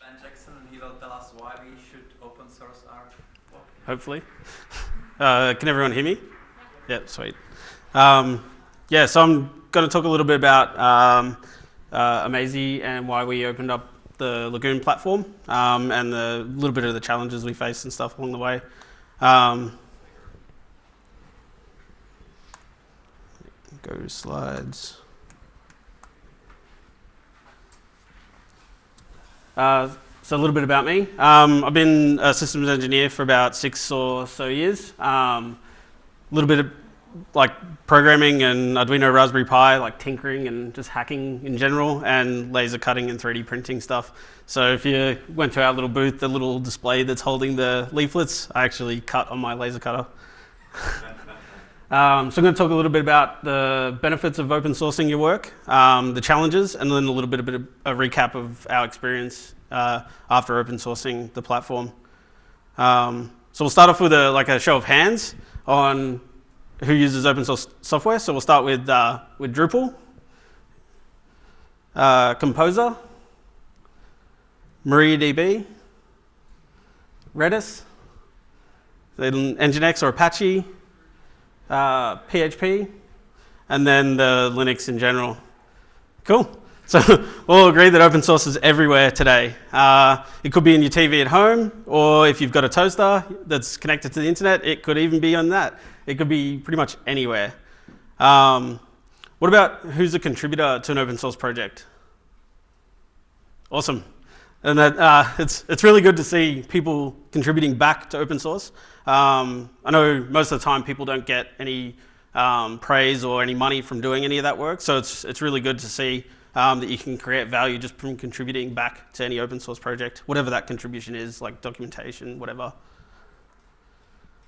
Ben Jackson, and he will tell us why we should open source our work. hopefully. Uh, can everyone hear me? Yeah, sweet. Um, yeah, so I'm going to talk a little bit about um, uh, Amazee and why we opened up the Lagoon platform um, and a little bit of the challenges we faced and stuff along the way. Um, go to slides. Uh, so a little bit about me. Um, I've been a systems engineer for about six or so years. Um, a little bit of like programming and Arduino Raspberry Pi, like tinkering and just hacking in general, and laser cutting and 3D printing stuff. So if you went to our little booth, the little display that's holding the leaflets, I actually cut on my laser cutter. Um, so I'm going to talk a little bit about the benefits of open sourcing your work, um, the challenges, and then a little bit, of a recap of our experience uh, after open sourcing the platform. Um, so we'll start off with a, like a show of hands on who uses open source software. So we'll start with, uh, with Drupal, uh, Composer, MariaDB, Redis, then Nginx or Apache, uh, PHP, and then the Linux in general. Cool. So we'll agree that open source is everywhere today. Uh, it could be in your TV at home, or if you've got a toaster that's connected to the internet, it could even be on that. It could be pretty much anywhere. Um, what about who's a contributor to an open source project? Awesome. And that, uh, it's, it's really good to see people contributing back to open source. Um, I know most of the time people don't get any um, praise or any money from doing any of that work, so it's, it's really good to see um, that you can create value just from contributing back to any open source project, whatever that contribution is, like documentation, whatever.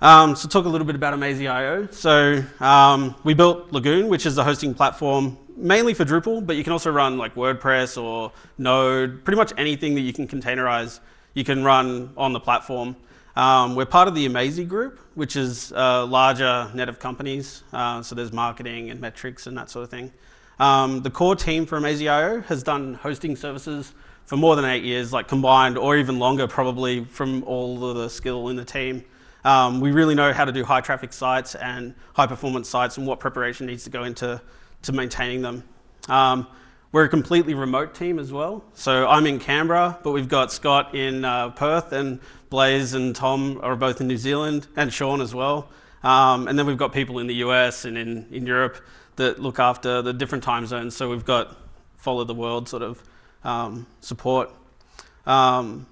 Um, so talk a little bit about Amazee.io. So um, we built Lagoon, which is the hosting platform mainly for Drupal, but you can also run like WordPress or Node, pretty much anything that you can containerize, you can run on the platform. Um, we're part of the Amazee group, which is a larger net of companies. Uh, so there's marketing and metrics and that sort of thing. Um, the core team for Amazee.io has done hosting services for more than eight years, like combined or even longer probably from all of the skill in the team. Um, we really know how to do high traffic sites and high performance sites and what preparation needs to go into to maintaining them. Um, we're a completely remote team as well. So I'm in Canberra, but we've got Scott in uh, Perth and Blaze and Tom are both in New Zealand and Sean as well. Um, and then we've got people in the US and in, in Europe that look after the different time zones. So we've got follow the world sort of um, support. Um,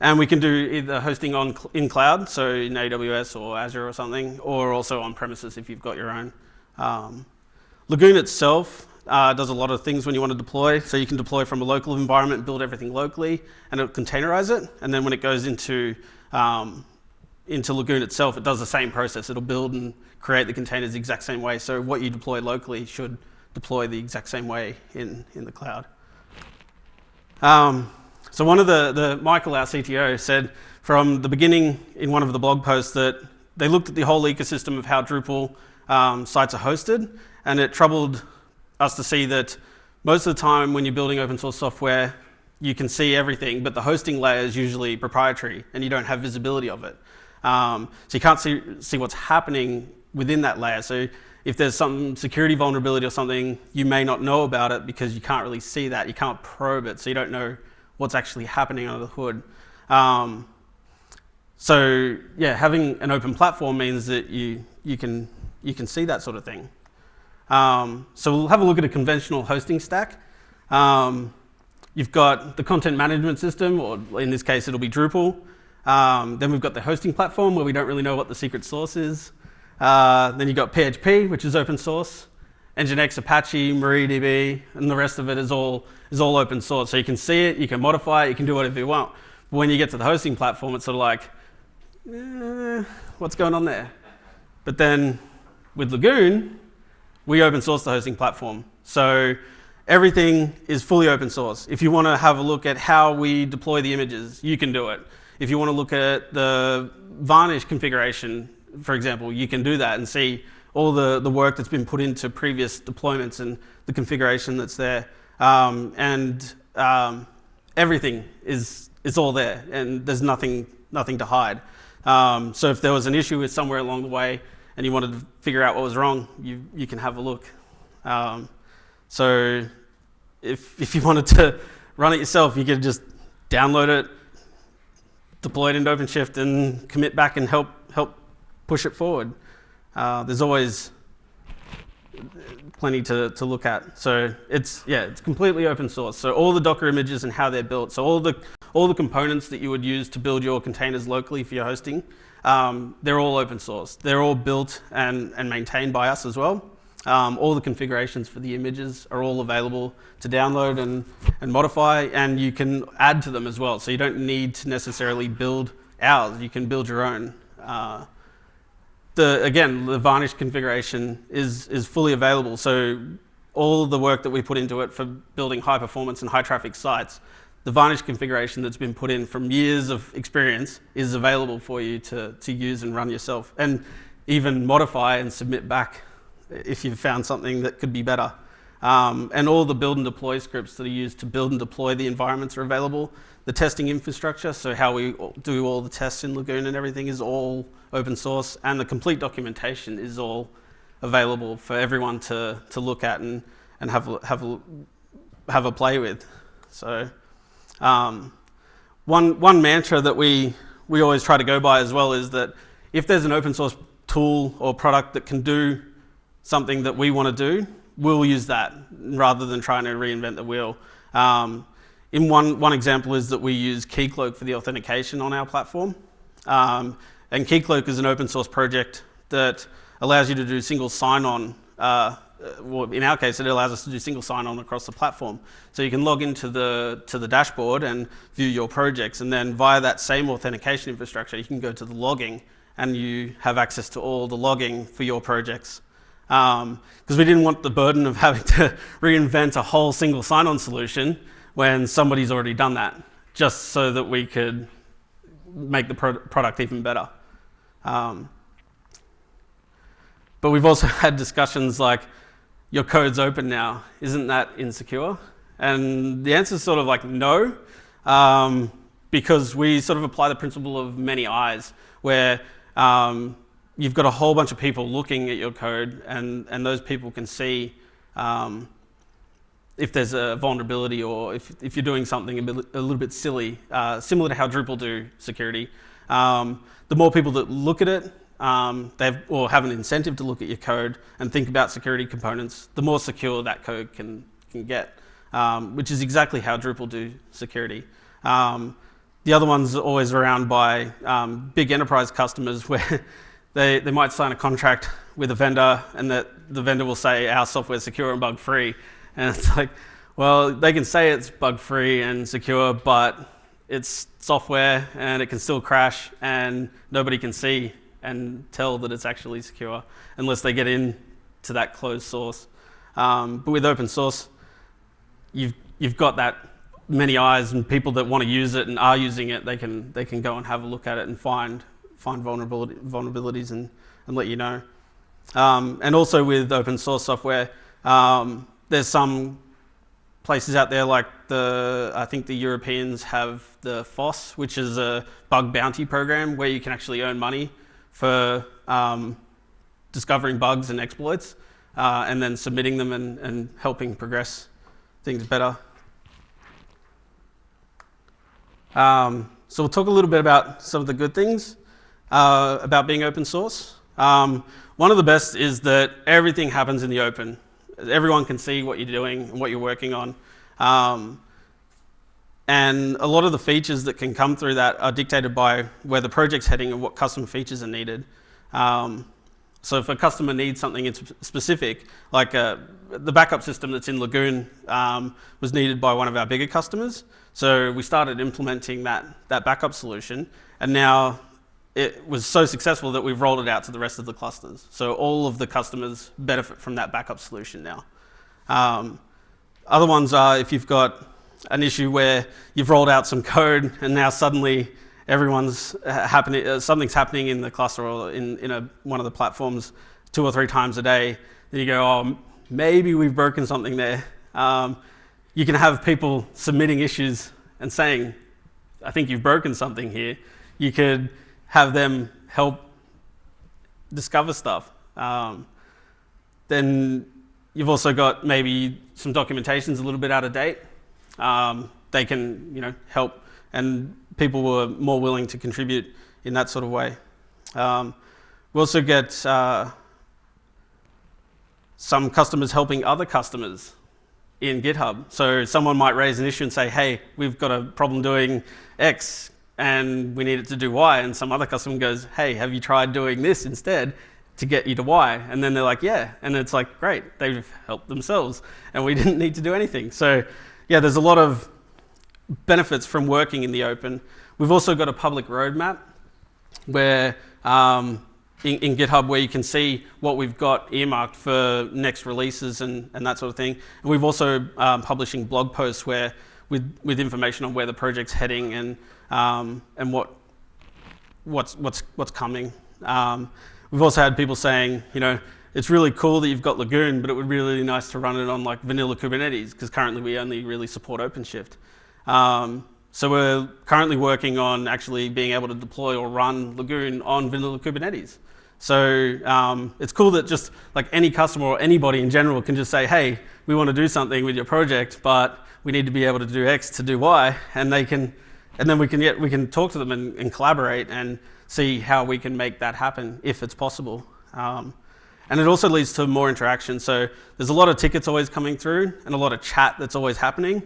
and we can do either hosting on in cloud, so in AWS or Azure or something, or also on premises if you've got your own. Um, Lagoon itself uh, does a lot of things when you want to deploy. So you can deploy from a local environment, build everything locally, and it'll containerize it. And then when it goes into um, into Lagoon itself, it does the same process. It'll build and create the containers the exact same way. So what you deploy locally should deploy the exact same way in, in the cloud. Um, so one of the, the, Michael, our CTO, said from the beginning in one of the blog posts that they looked at the whole ecosystem of how Drupal um, sites are hosted, and it troubled us to see that most of the time when you're building open source software, you can see everything, but the hosting layer is usually proprietary, and you don't have visibility of it. Um, so you can't see, see what's happening within that layer. So if there's some security vulnerability or something, you may not know about it because you can't really see that. You can't probe it, so you don't know what's actually happening under the hood. Um, so yeah, having an open platform means that you, you, can, you can see that sort of thing. Um, so we'll have a look at a conventional hosting stack. Um, you've got the content management system, or in this case, it'll be Drupal. Um, then we've got the hosting platform where we don't really know what the secret source is. Uh, then you've got PHP, which is open source. Nginx, Apache, MariaDB, and the rest of it is all, is all open source. So you can see it, you can modify it, you can do whatever you want. But when you get to the hosting platform, it's sort of like, eh, what's going on there? But then with Lagoon, we open source the hosting platform. So everything is fully open source. If you want to have a look at how we deploy the images, you can do it. If you want to look at the varnish configuration, for example, you can do that and see all the, the work that's been put into previous deployments and the configuration that's there. Um, and um, everything is, is all there and there's nothing, nothing to hide. Um, so if there was an issue with somewhere along the way and you wanted to figure out what was wrong, you, you can have a look. Um, so if, if you wanted to run it yourself, you could just download it, deploy it into OpenShift and commit back and help, help push it forward. Uh, there's always plenty to, to look at. So it's, yeah, it's completely open source. So all the Docker images and how they're built. So all the, all the components that you would use to build your containers locally for your hosting, um, they're all open source. They're all built and, and maintained by us as well. Um, all the configurations for the images are all available to download and, and modify, and you can add to them as well. So you don't need to necessarily build ours. You can build your own. Uh, the, again, the Varnish configuration is, is fully available. So all the work that we put into it for building high performance and high traffic sites, the Varnish configuration that's been put in from years of experience is available for you to, to use and run yourself and even modify and submit back if you've found something that could be better. Um, and all the build and deploy scripts that are used to build and deploy the environments are available. The testing infrastructure, so how we do all the tests in Lagoon and everything is all open source and the complete documentation is all available for everyone to, to look at and, and have, have, have a play with. So um, one, one mantra that we, we always try to go by as well is that if there's an open source tool or product that can do something that we want to do, we'll use that rather than trying to reinvent the wheel. Um, in one, one example is that we use Keycloak for the authentication on our platform. Um, and Keycloak is an open source project that allows you to do single sign-on. Uh, well, in our case, it allows us to do single sign-on across the platform. So you can log into the, to the dashboard and view your projects. And then via that same authentication infrastructure, you can go to the logging and you have access to all the logging for your projects because um, we didn't want the burden of having to reinvent a whole single sign-on solution when somebody's already done that, just so that we could make the pro product even better. Um, but we've also had discussions like, your code's open now, isn't that insecure? And the answer is sort of like no, um, because we sort of apply the principle of many eyes, where um, you've got a whole bunch of people looking at your code and, and those people can see um, if there's a vulnerability or if, if you're doing something a, bit, a little bit silly, uh, similar to how Drupal do security. Um, the more people that look at it, um, they have, or have an incentive to look at your code and think about security components, the more secure that code can, can get, um, which is exactly how Drupal do security. Um, the other one's are always around by um, big enterprise customers where they, they might sign a contract with a vendor and that the vendor will say our software is secure and bug free. And it's like, well, they can say it's bug free and secure, but it's software and it can still crash and nobody can see and tell that it's actually secure unless they get in to that closed source. Um, but with open source, you've, you've got that many eyes and people that want to use it and are using it, they can, they can go and have a look at it and find find vulnerability, vulnerabilities and, and let you know. Um, and also with open source software, um, there's some places out there like the, I think the Europeans have the FOSS, which is a bug bounty program where you can actually earn money for um, discovering bugs and exploits uh, and then submitting them and, and helping progress things better. Um, so we'll talk a little bit about some of the good things uh, about being open source. Um, one of the best is that everything happens in the open. Everyone can see what you're doing and what you're working on. Um, and a lot of the features that can come through that are dictated by where the project's heading and what custom features are needed. Um, so if a customer needs something specific, like uh, the backup system that's in Lagoon um, was needed by one of our bigger customers. So we started implementing that, that backup solution. And now it was so successful that we've rolled it out to the rest of the clusters. So all of the customers benefit from that backup solution now. Um, other ones are if you've got an issue where you've rolled out some code and now suddenly everyone's happening, uh, something's happening in the cluster or in, in a, one of the platforms two or three times a day, then you go, oh, maybe we've broken something there. Um, you can have people submitting issues and saying, I think you've broken something here, you could have them help discover stuff. Um, then you've also got maybe some documentation's a little bit out of date. Um, they can, you know, help, and people were more willing to contribute in that sort of way. Um, we also get uh, some customers helping other customers in GitHub. So someone might raise an issue and say, hey, we've got a problem doing X and we need it to do Y. And some other customer goes, hey, have you tried doing this instead to get you to Y? And then they're like, yeah. And it's like, great, they've helped themselves and we didn't need to do anything. So yeah, there's a lot of benefits from working in the open. We've also got a public roadmap where um, in, in, GitHub where you can see what we've got earmarked for next releases and, and that sort of thing. And we've also um, publishing blog posts where with, with information on where the project's heading and, um, and what, what's, what's, what's coming. Um, we've also had people saying, you know, it's really cool that you've got Lagoon, but it would be really nice to run it on like vanilla Kubernetes because currently we only really support OpenShift. Um, so we're currently working on actually being able to deploy or run Lagoon on vanilla Kubernetes. So um, it's cool that just like any customer or anybody in general can just say, hey, we want to do something with your project, but we need to be able to do X to do Y, and they can, and then we can get, we can talk to them and, and collaborate and see how we can make that happen if it's possible. Um, and it also leads to more interaction. So there's a lot of tickets always coming through and a lot of chat that's always happening.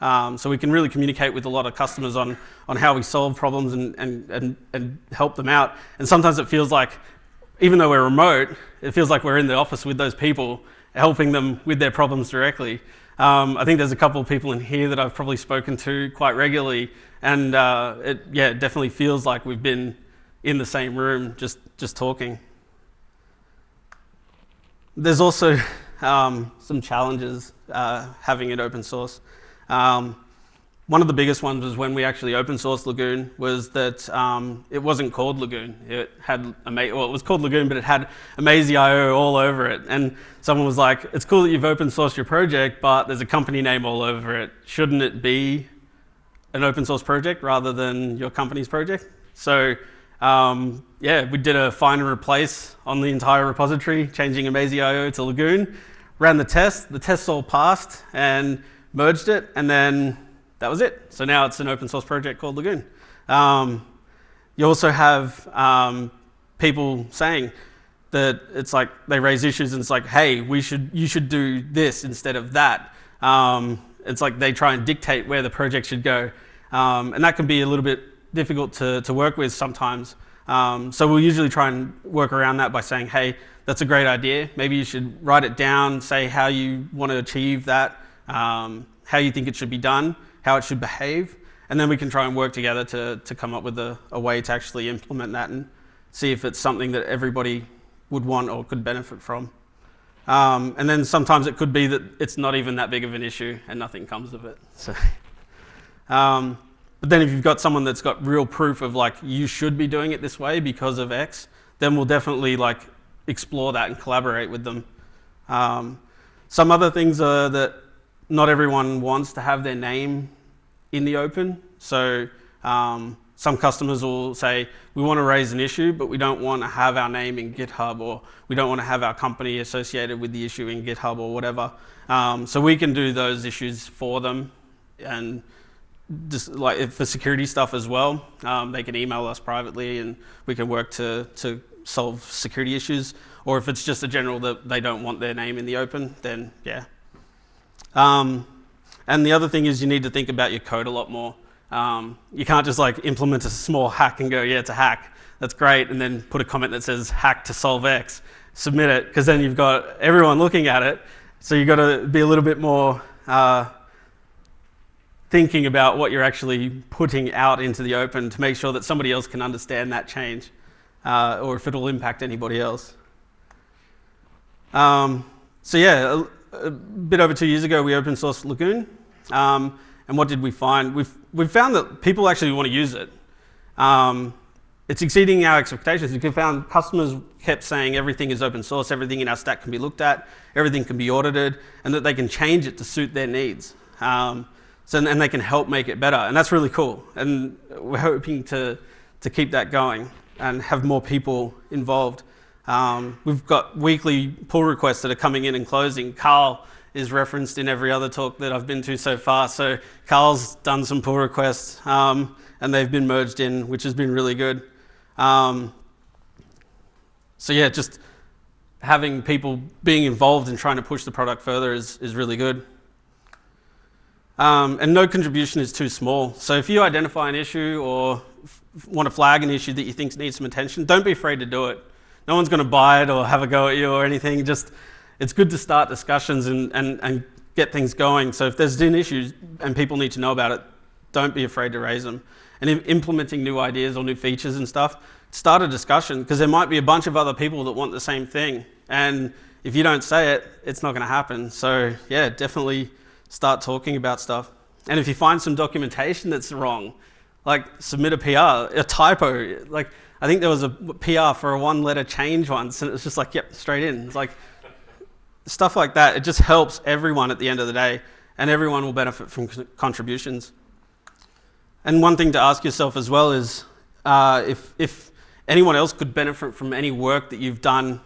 Um, so we can really communicate with a lot of customers on, on how we solve problems and, and, and, and help them out. And sometimes it feels like, even though we're remote, it feels like we're in the office with those people, helping them with their problems directly. Um, I think there's a couple of people in here that I've probably spoken to quite regularly, and uh, it, yeah, it definitely feels like we've been in the same room just, just talking. There's also um, some challenges uh, having it open source. Um, one of the biggest ones was when we actually open sourced Lagoon was that um, it wasn't called Lagoon. It had, well, it was called Lagoon, but it had Amazee.io all over it. And someone was like, it's cool that you've open sourced your project, but there's a company name all over it. Shouldn't it be an open source project rather than your company's project? So um, yeah, we did a find and replace on the entire repository, changing Amazee.io to Lagoon, ran the test, the tests all passed, and merged it, and then that was it. So now it's an open source project called Lagoon. Um, you also have um, people saying that it's like they raise issues and it's like, hey, we should, you should do this instead of that. Um, it's like they try and dictate where the project should go. Um, and that can be a little bit difficult to, to work with sometimes. Um, so we'll usually try and work around that by saying, hey, that's a great idea. Maybe you should write it down, say how you want to achieve that, um, how you think it should be done, how it should behave, and then we can try and work together to, to come up with a, a way to actually implement that and see if it's something that everybody would want or could benefit from. Um, and then sometimes it could be that it's not even that big of an issue and nothing comes of it. So, um, but then if you've got someone that's got real proof of like, you should be doing it this way because of X, then we'll definitely like explore that and collaborate with them. Um, some other things are that not everyone wants to have their name in the open. So um, some customers will say, we want to raise an issue, but we don't want to have our name in GitHub or we don't want to have our company associated with the issue in GitHub or whatever. Um, so we can do those issues for them and just like for security stuff as well, um, they can email us privately and we can work to, to solve security issues. Or if it's just a general that they don't want their name in the open, then yeah, um, and the other thing is you need to think about your code a lot more. Um, you can't just like implement a small hack and go, yeah, it's a hack. That's great. And then put a comment that says hack to solve X. Submit it, because then you've got everyone looking at it. So you've got to be a little bit more uh, thinking about what you're actually putting out into the open to make sure that somebody else can understand that change uh, or if it'll impact anybody else. Um, so yeah, a bit over two years ago, we open sourced Lagoon. Um, and what did we find? We've, we've found that people actually want to use it. Um, it's exceeding our expectations. We found customers kept saying everything is open source, everything in our stack can be looked at, everything can be audited, and that they can change it to suit their needs. Um, So, and they can help make it better. And that's really cool. And we're hoping to, to keep that going and have more people involved. Um, we've got weekly pull requests that are coming in and closing. Carl is referenced in every other talk that I've been to so far. So Carl's done some pull requests um, and they've been merged in, which has been really good. Um, so yeah, just having people being involved and trying to push the product further is, is really good. Um, and no contribution is too small. So if you identify an issue or want to flag an issue that you think needs some attention, don't be afraid to do it. No one's going to buy it or have a go at you or anything. Just it's good to start discussions and, and, and get things going. So if there's been issues and people need to know about it, don't be afraid to raise them. And implementing new ideas or new features and stuff, start a discussion because there might be a bunch of other people that want the same thing. And if you don't say it, it's not going to happen. So yeah, definitely start talking about stuff. And if you find some documentation that's wrong, like submit a PR, a typo. Like I think there was a PR for a one letter change once and it was just like, yep, straight in. It's like stuff like that. It just helps everyone at the end of the day and everyone will benefit from contributions. And one thing to ask yourself as well is uh, if, if anyone else could benefit from any work that you've done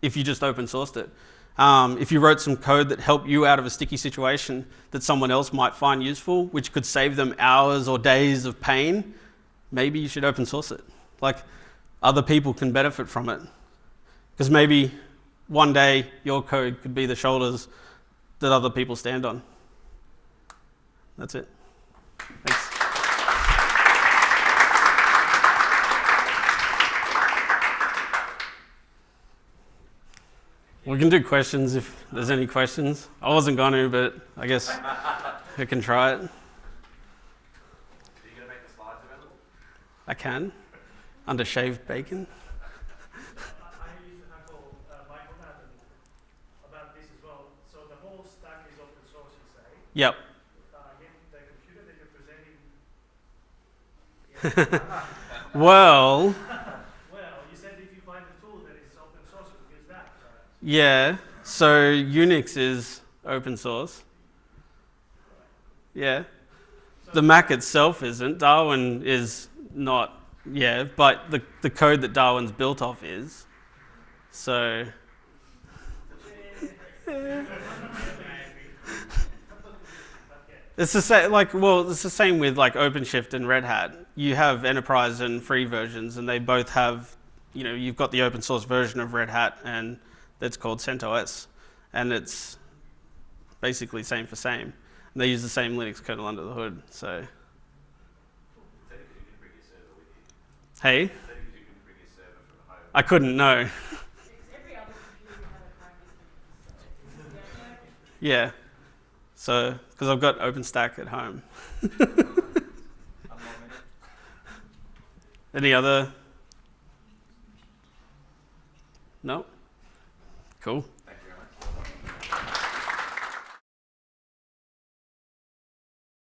if you just open sourced it. Um, if you wrote some code that helped you out of a sticky situation that someone else might find useful, which could save them hours or days of pain, maybe you should open source it. Like other people can benefit from it. Because maybe one day your code could be the shoulders that other people stand on. That's it. Thanks. We can do questions if there's any questions. I wasn't going to, but I guess I can try it. Are you going to make the slides available? I can, under shaved bacon. I used yeah. So Unix is open source. Yeah. The Mac itself isn't. Darwin is not. Yeah, but the the code that Darwin's built off is. So. It's the same, like, well, it's the same with like OpenShift and Red Hat. You have enterprise and free versions, and they both have, you know, you've got the open source version of Red Hat, and that's called CentOS, and it's basically same for same. And they use the same Linux kernel under the hood. So, Technically, you can bring your server with you. hey, Technically, you can bring your server from home. I couldn't know. Every other computer have a crack system. So, yeah. So, because I've got OpenStack at home. One more minute. Any other? No? Cool.